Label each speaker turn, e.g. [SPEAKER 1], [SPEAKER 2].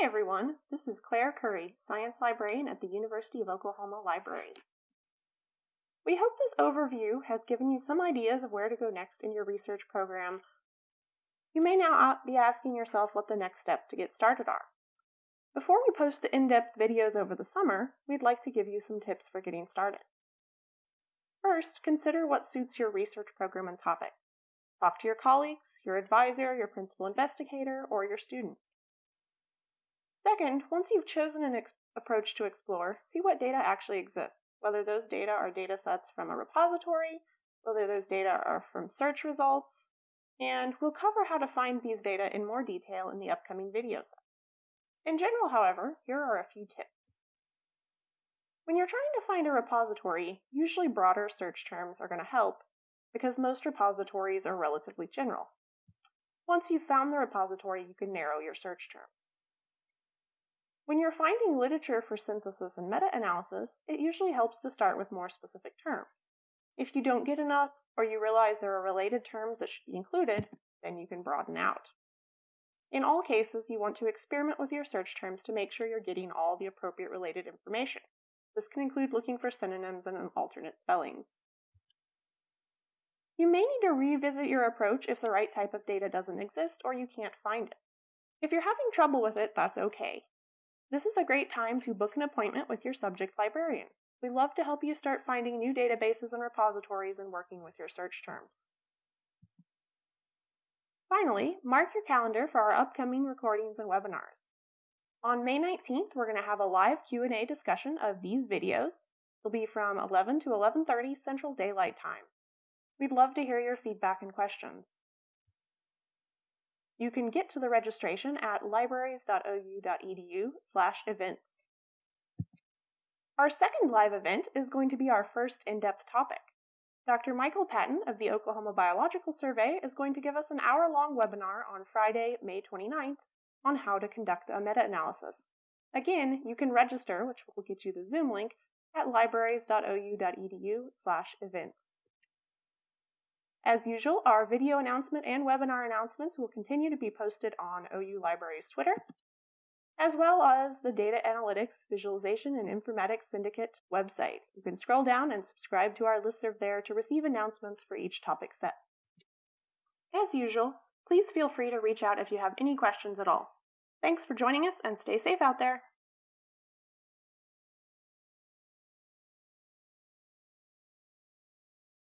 [SPEAKER 1] Hi everyone, this is Claire Curry, Science Librarian at the University of Oklahoma Libraries. We hope this overview has given you some ideas of where to go next in your research program. You may now be asking yourself what the next step to get started are. Before we post the in-depth videos over the summer, we'd like to give you some tips for getting started. First, consider what suits your research program and topic. Talk to your colleagues, your advisor, your principal investigator, or your students. Second, once you've chosen an approach to explore, see what data actually exists, whether those data are data sets from a repository, whether those data are from search results, and we'll cover how to find these data in more detail in the upcoming video set. In general, however, here are a few tips. When you're trying to find a repository, usually broader search terms are going to help because most repositories are relatively general. Once you've found the repository, you can narrow your search terms. When you're finding literature for synthesis and meta-analysis, it usually helps to start with more specific terms. If you don't get enough, or you realize there are related terms that should be included, then you can broaden out. In all cases, you want to experiment with your search terms to make sure you're getting all the appropriate related information. This can include looking for synonyms and alternate spellings. You may need to revisit your approach if the right type of data doesn't exist or you can't find it. If you're having trouble with it, that's okay. This is a great time to book an appointment with your subject librarian. We love to help you start finding new databases and repositories and working with your search terms. Finally, mark your calendar for our upcoming recordings and webinars. On May 19th, we're going to have a live Q&A discussion of these videos. It'll be from 11 to 11:30 Central Daylight Time. We'd love to hear your feedback and questions. You can get to the registration at libraries.ou.edu slash events. Our second live event is going to be our first in-depth topic. Dr. Michael Patten of the Oklahoma Biological Survey is going to give us an hour-long webinar on Friday, May 29th on how to conduct a meta-analysis. Again, you can register, which will get you the Zoom link, at libraries.ou.edu slash events. As usual, our video announcement and webinar announcements will continue to be posted on OU Libraries Twitter, as well as the Data Analytics, Visualization, and Informatics Syndicate website. You can scroll down and subscribe to our listserv there to receive announcements for each topic set. As usual, please feel free to reach out if you have any questions at all. Thanks for joining us and stay safe out there.